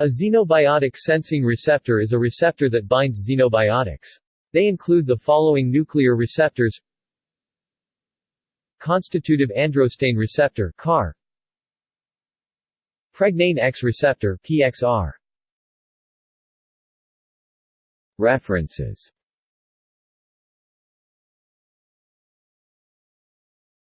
A xenobiotic sensing receptor is a receptor that binds xenobiotics. They include the following nuclear receptors. Constitutive androstane receptor CAR Pregnane X receptor PXR References.